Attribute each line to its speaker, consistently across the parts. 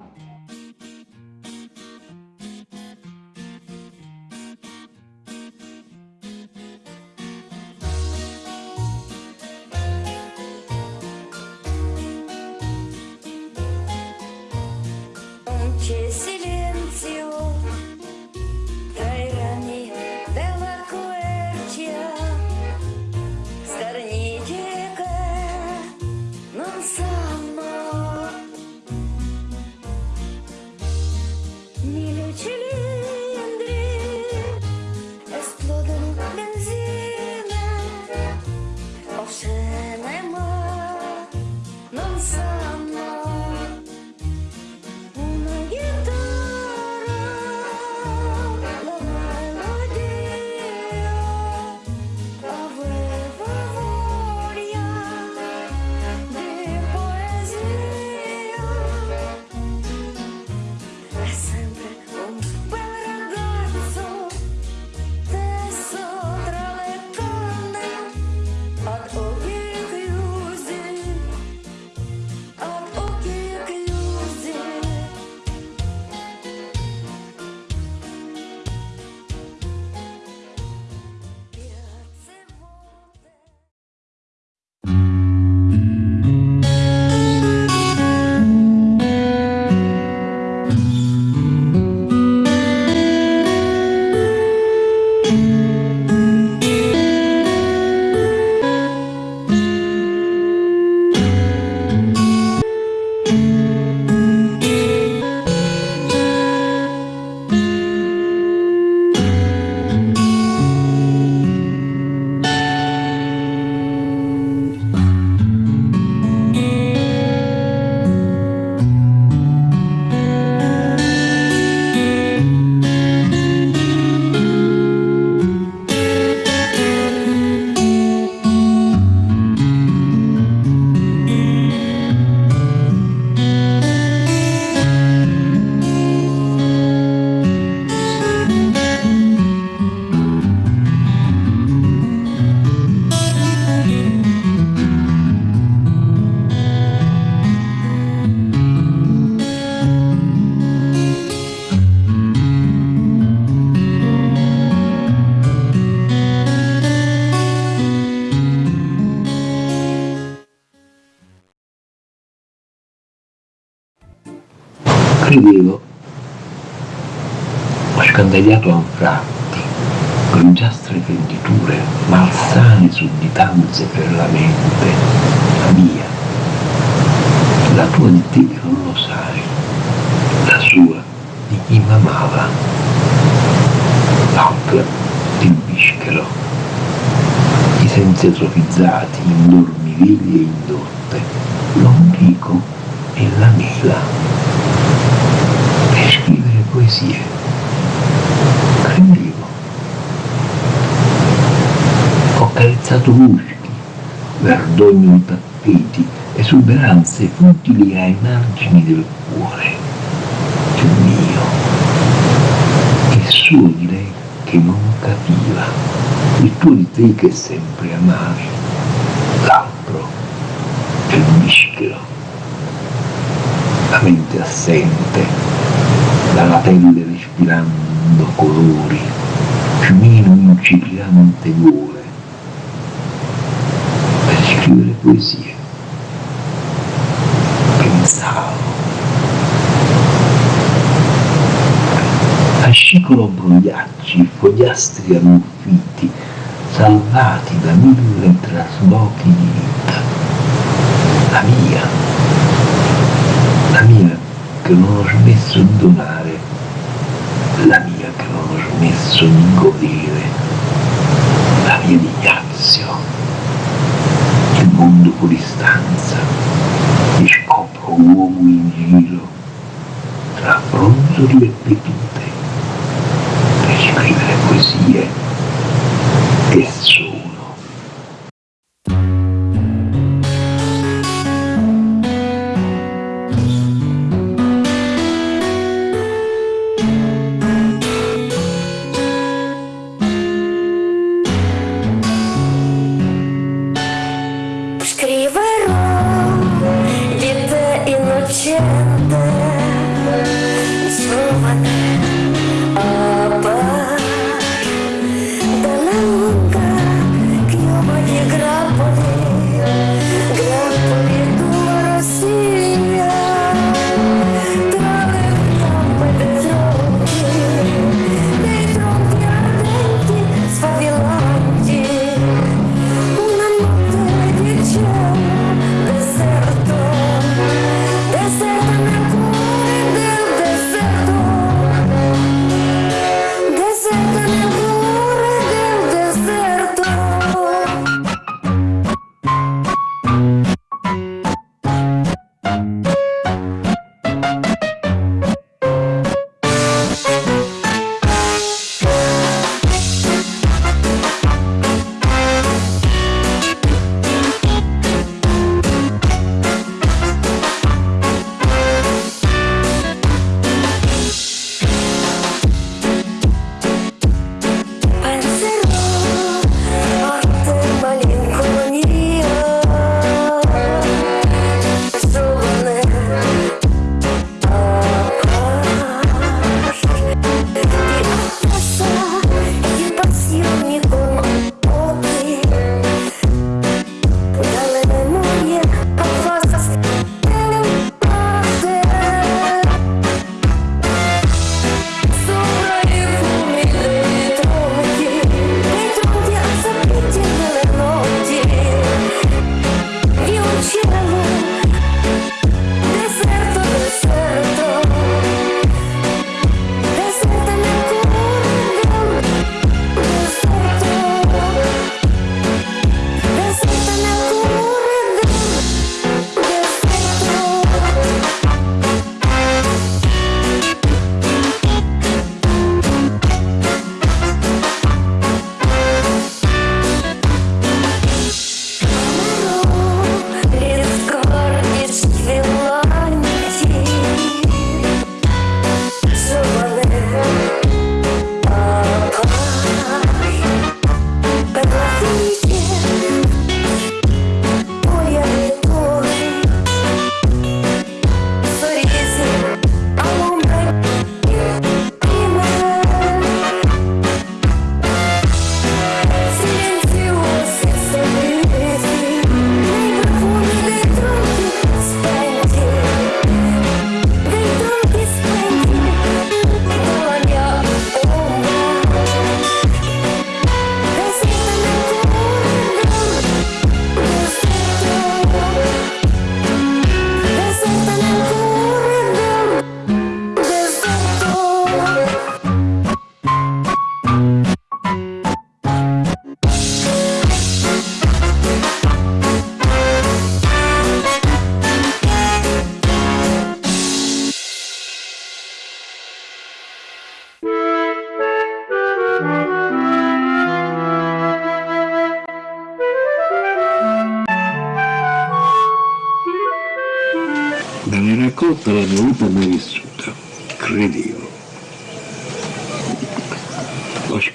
Speaker 1: Credevo, scandagliato anfratti, grigiastre venditure, malsane sudditanze per la mente, la mia, la tua di te non lo sai, la sua di chi m'amava, l'altra di bischero, i sensi atrofizzati, indormivili e indotte, l'ombrico e la mela scrivere poesie. Credevo. Ho carezzato muschi, verdogno i tappeti, esuberanze futili ai margini del cuore. Il mio. Il suo di lei che non capiva. Il tuo di te che sempre amavi. L'altro. Il mischero. La mente assente dalla pelle respirando colori, piumino incipiente gole, per scrivere poesie. Pensavo. Fascicolo brogliacci, fogliastri ammuffiti, salvati da mille traslochi di vita. La mia, la mia che non ho smesso di donare, la mia che smesso di godere, la mia di Ignazio, il mondo fuori stanza, mi scopro uomo in giro, tra bronzoli e pepite, per scrivere poesie e solo.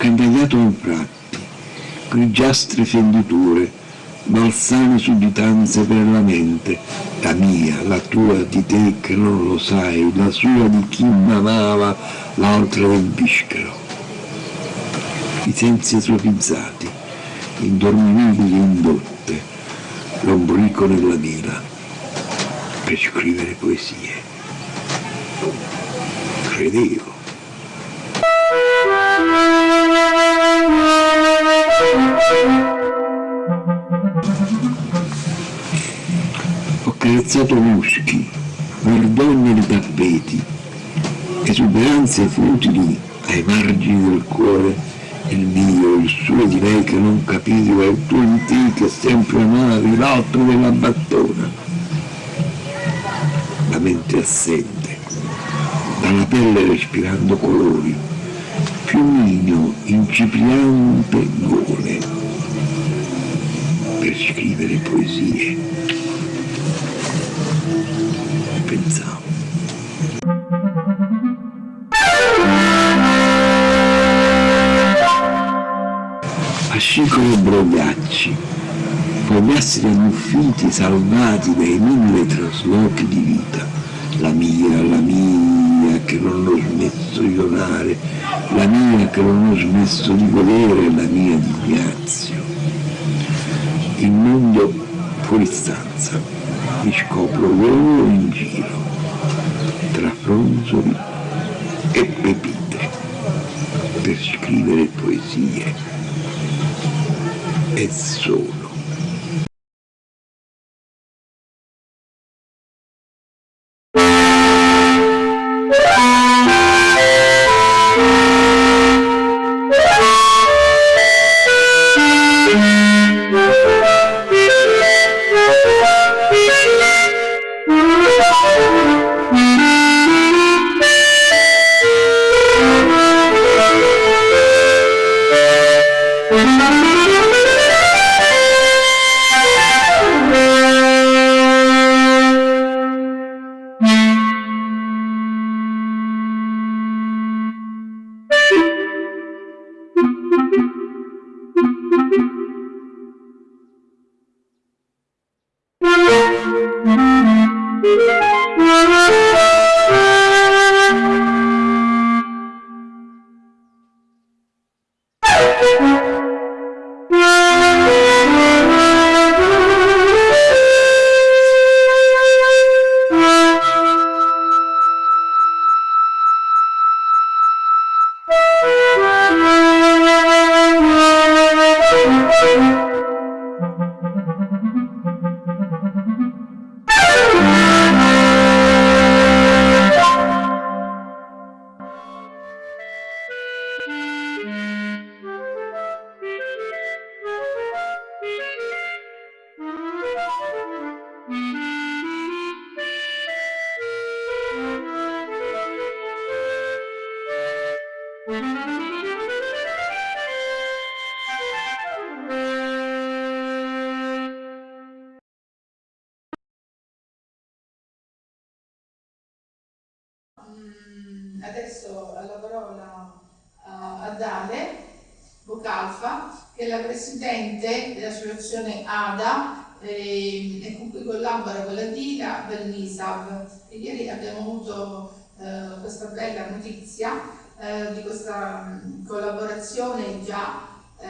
Speaker 1: Ho scandagliato infratti, grigiastre fenditure, malsane sudditanze per la mente, la mia, la tua, di te che non lo sai, la sua di chi m'amava, l'altra del bischero. I sensi atrofizzati, indormibili e indotte, l'ombrico nella vela per scrivere poesie. Credevo. Ho carezzato muschi, verdogne di tappeti, esuberanze futili ai margini del cuore, il mio, il suo di lei che non capivo, e il tuo in te che sempre amavi, l'altro della battona. Mente assente, dalla pelle respirando colori, piumino incipriante gole, scrivere poesie. Pensavo. Fascicoli brogliacci, fogliastri ammuffiti salvati dai mille traslochi di vita, la mia, la mia, che non lo adesso violare, la mia che non ho smesso di volere, la mia di Ignazio. Il mondo fuori stanza, mi scopro volo in giro, tra fronzoli e pepite, per scrivere poesie. E solo.
Speaker 2: Dell'associazione ADA eh, e con cui collabora con la DIRA per l'ISAB. Ieri abbiamo avuto eh, questa bella notizia eh, di questa mm, collaborazione già eh,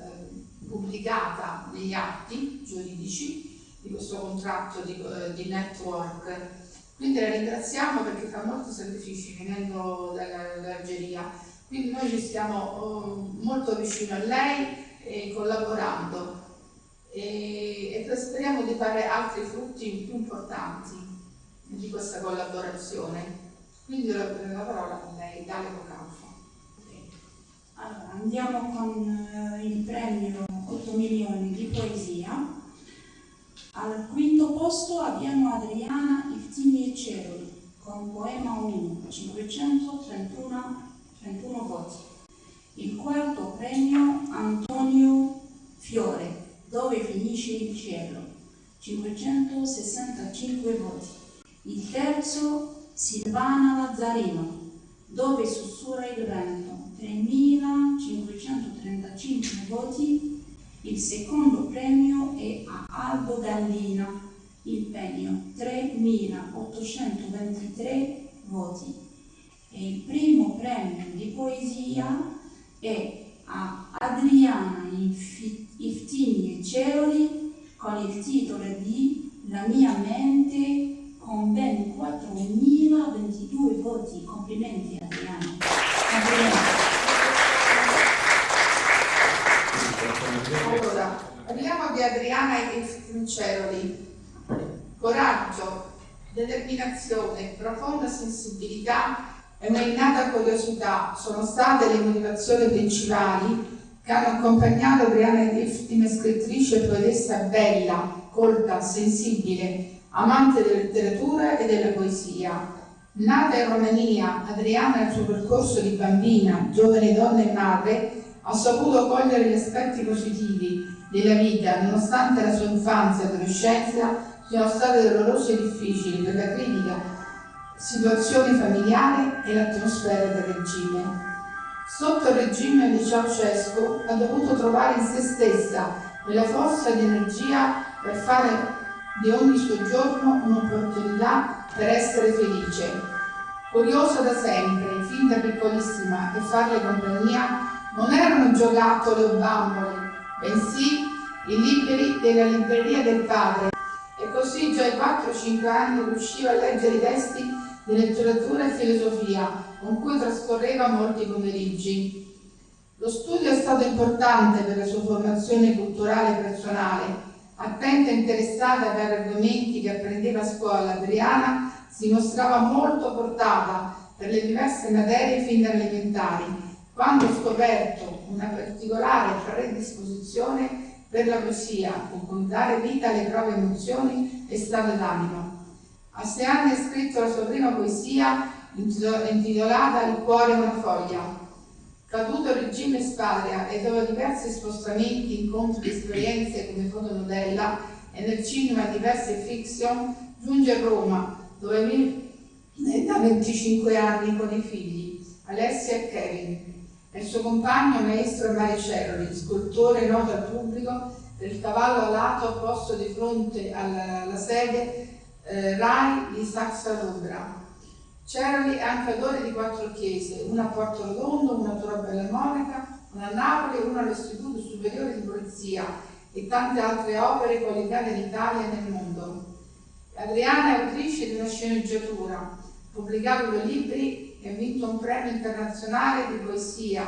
Speaker 2: eh, pubblicata negli atti giuridici di questo contratto di, eh, di network. Quindi la ringraziamo perché fa molti sacrifici venendo dall'Algeria. Quindi noi ci stiamo molto vicino a lei e collaborando e, e speriamo di fare altri frutti più importanti di questa collaborazione. Quindi la, la parola a lei, Dalia Bocalfa.
Speaker 3: Allora, andiamo con eh, il premio 8 milioni di poesia. Al quinto posto abbiamo Adriana Iftini e Ceroli con Poema 1, 531 31 voti. Il quarto premio Antonio Fiore, Dove finisce il cielo, 565 voti. Il terzo Silvana Lazzarino, Dove sussurra il vento, 3535 voti. Il secondo premio è a Aldo Gallina, il pegno, 3823 voti. E il primo premio di poesia e a Adriana Iftini e Ceoli con il titolo di La mia mente con ben 4.022 voti. Complimenti Adriana. Complimenti.
Speaker 2: Allora, parliamo di Adriana Iftini Ceoli. Coraggio, determinazione, profonda sensibilità e un'innata curiosità sono state le motivazioni principali che hanno accompagnato Brianna Griffith come scrittrice poetessa bella, colta, sensibile, amante della letteratura e della poesia. Nata in Romania, Adriana nel suo percorso di bambina, giovane donna e madre ha saputo cogliere gli aspetti positivi della vita nonostante la sua infanzia e adolescenza siano state dolorose e difficili per la critica situazione familiare e l'atmosfera del regime. Sotto il regime di Ceausescu ha dovuto trovare in se stessa quella forza di energia per fare di ogni suo giorno un'opportunità per essere felice. Curiosa da sempre, fin da piccolissima, e farle compagnia non erano giocattoli o bambole, bensì i libri della libreria del padre. E così già ai 4-5 anni riusciva a leggere i testi di letteratura e filosofia, con cui trascorreva molti pomeriggi. Lo studio è stato importante per la sua formazione culturale e personale. Attenta e interessata per argomenti che apprendeva a scuola, Adriana si mostrava molto portata per le diverse materie fin da elementari, quando ho scoperto una particolare predisposizione per la poesia, con dare vita alle proprie emozioni e stato d'animo. A sei anni ha scritto la sua prima poesia intitolata Il cuore è una foglia. Caduto il regime Spagna e dopo diversi spostamenti, incontri e esperienze come fotomodella e nel cinema diverse fiction, giunge a Roma dove vive da 25 anni con i figli, Alessia e Kevin, e il suo compagno maestro Maricelli, scultore noto al pubblico del cavallo alato posto di fronte alla, alla sede eh, RAI di Saxa. Ceroli è anche autore di quattro chiese, una a Porto Rotondo, una a Tora Bella Monaca, una a Napoli e una all'Istituto Superiore di Polizia e tante altre opere qualificate in Italia e nel mondo. Adriana è autrice di una sceneggiatura, pubblicato due libri e ha vinto un premio internazionale di poesia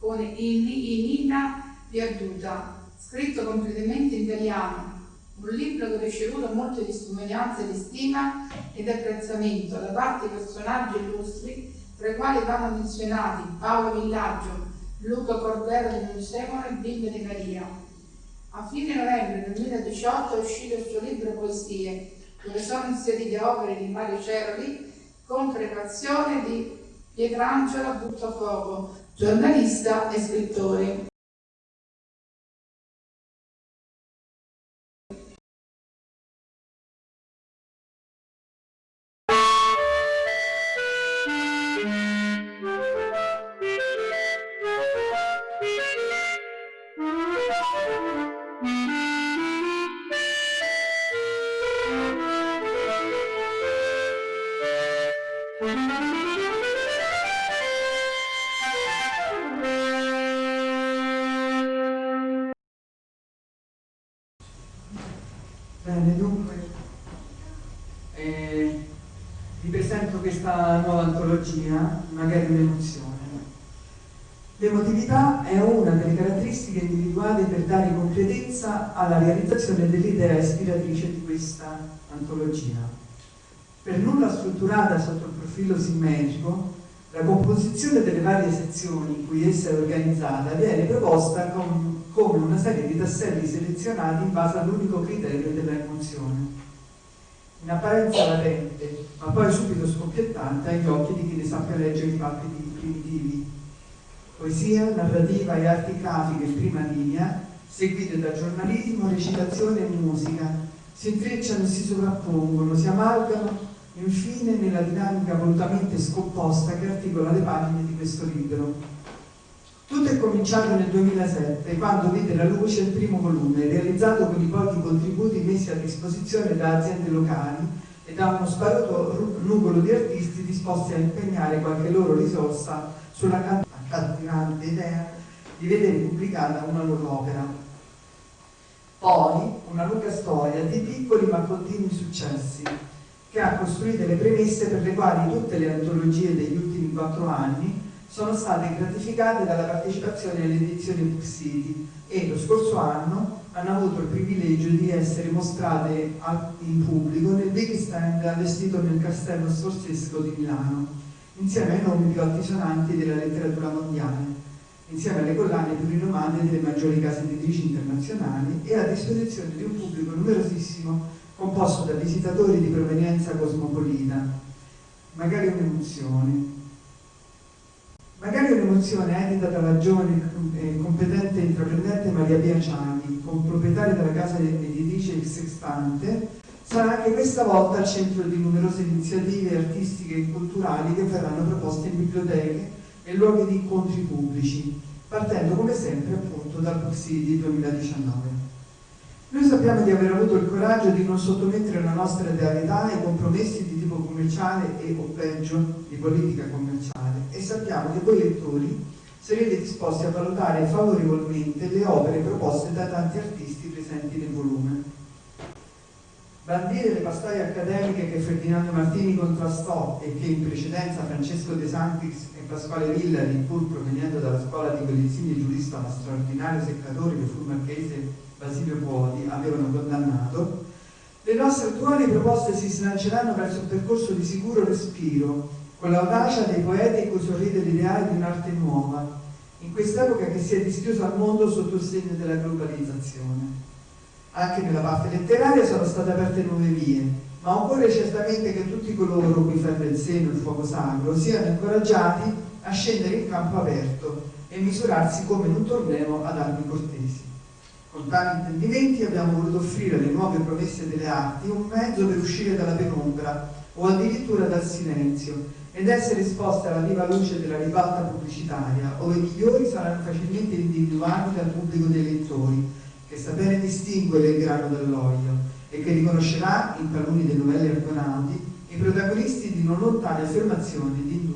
Speaker 2: con Inina Perduta, scritto completamente in italiano, un libro che ha ricevuto molte testimonianze di stima ed apprezzamento da parte di personaggi illustri, tra i quali vanno menzionati Paolo Villaggio, Luca Cordero di Monsemolo e Bimbe De Maria. A fine novembre 2018 è uscito il suo libro Poesie, dove sono inserite opere di Mario Ceroli con prefazione di Pietrangelo Buttafuoco, giornalista e scrittore.
Speaker 4: Individuali per dare concretezza alla realizzazione dell'idea ispiratrice di questa antologia. Per nulla strutturata sotto il profilo simmetrico, la composizione delle varie sezioni in cui essa è organizzata viene proposta con, come una serie di tasselli selezionati in base all'unico criterio della emozione. In apparenza latente, ma poi subito scoppiettante agli occhi di chi ne sappia leggere i fatti primitivi. Poesia, narrativa e arti grafiche in prima linea, seguite da giornalismo, recitazione e musica, si intrecciano e si sovrappongono, si amalgano infine nella dinamica volutamente scomposta che articola le pagine di questo libro. Tutto è cominciato nel 2007, quando vide la luce il primo volume, realizzato con i pochi contributi messi a disposizione da aziende locali e da uno sparuto numero di artisti disposti a impegnare qualche loro risorsa sulla accattivante idea di vedere pubblicata una loro opera. Poi una lunga storia di piccoli ma continui successi, che ha costruito le premesse per le quali tutte le antologie degli ultimi quattro anni sono state gratificate dalla partecipazione alle edizioni Book City e lo scorso anno hanno avuto il privilegio di essere mostrate in pubblico nel big stand allestito nel Castello Sforzesco di Milano, insieme ai nomi più altisonanti della letteratura mondiale, insieme alle collane più rinomate delle maggiori case editrici internazionali e a disposizione di un pubblico numerosissimo composto da visitatori di provenienza cosmopolita, magari un'emozione. Magari un'emozione edita dalla giovane e competente intraprendente Maria Pia Ciani, proprietaria della casa editrice Il Sextante, sarà anche questa volta al centro di numerose iniziative artistiche e culturali che verranno proposte in biblioteche e luoghi di incontri pubblici, partendo come sempre appunto dal City 2019. Noi sappiamo di aver avuto il coraggio di non sottomettere la nostra realtà ai compromessi di tipo commerciale e o peggio di politica commerciale e sappiamo che voi lettori sarete disposti a valutare favorevolmente le opere proposte da tanti artisti presenti nel volume. Bandire le pastoie accademiche che Ferdinando Martini contrastò e che in precedenza Francesco De Santis e Pasquale Villari, pur proveniendo dalla scuola di quell'insigne giurista ma straordinario seccatore che fu marchese Basilio Puodi avevano condannato, le nostre attuali proposte si slanceranno verso un percorso di sicuro respiro, con l'audacia dei poeti cui sorride l'ideale di un'arte nuova, in quest'epoca che si è dischiusa al mondo sotto il segno della globalizzazione. Anche nella parte letteraria sono state aperte nuove vie, ma occorre certamente che tutti coloro cui ferve il seno il fuoco sacro siano incoraggiati a scendere in campo aperto e misurarsi come in un torneo ad armi cortesi. Con tali intendimenti abbiamo voluto offrire alle nuove promesse delle arti un mezzo per uscire dalla penombra o addirittura dal silenzio ed essere esposte alla viva luce della ribalta pubblicitaria, ove i migliori saranno facilmente individuati dal pubblico dei lettori, che sa bene distinguere il grano dall'olio e che riconoscerà, in taluni dei novelli argonauti, i protagonisti di non lontane affermazioni di indubbio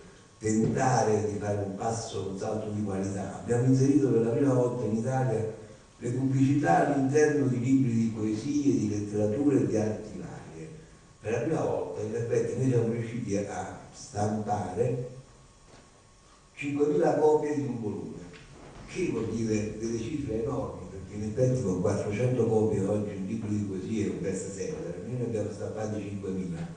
Speaker 1: inserito per la prima volta in Italia le pubblicità all'interno di libri di poesie, di letteratura e di arti varie. Per la prima volta in effetti noi siamo riusciti a stampare 5.000 copie di un volume, che vuol dire delle cifre enormi, perché in effetti con 400 copie oggi un libro di poesie è un best seller, noi ne abbiamo stampati 5.000, ma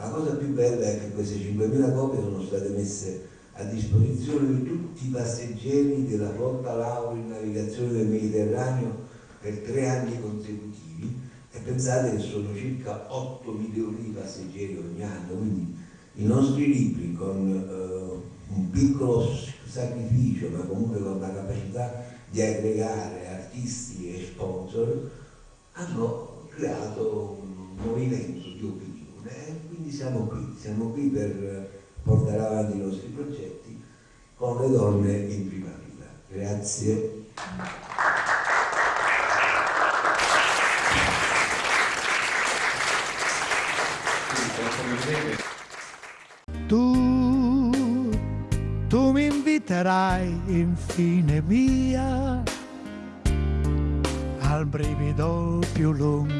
Speaker 1: la cosa più bella è che queste 5.000 copie sono state messe a disposizione di tutti i passeggeri della flotta Lauro in navigazione del Mediterraneo per tre anni consecutivi. E pensate che sono circa 8 milioni di passeggeri ogni anno, quindi i nostri libri con eh, un piccolo sacrificio ma comunque con la capacità di aggregare artisti e sponsor hanno creato un movimento di opinione quindi siamo qui, siamo qui per portare avanti i nostri progetti con le donne in prima vita. Grazie.
Speaker 5: Tu, tu mi inviterai infine via al brivido più lungo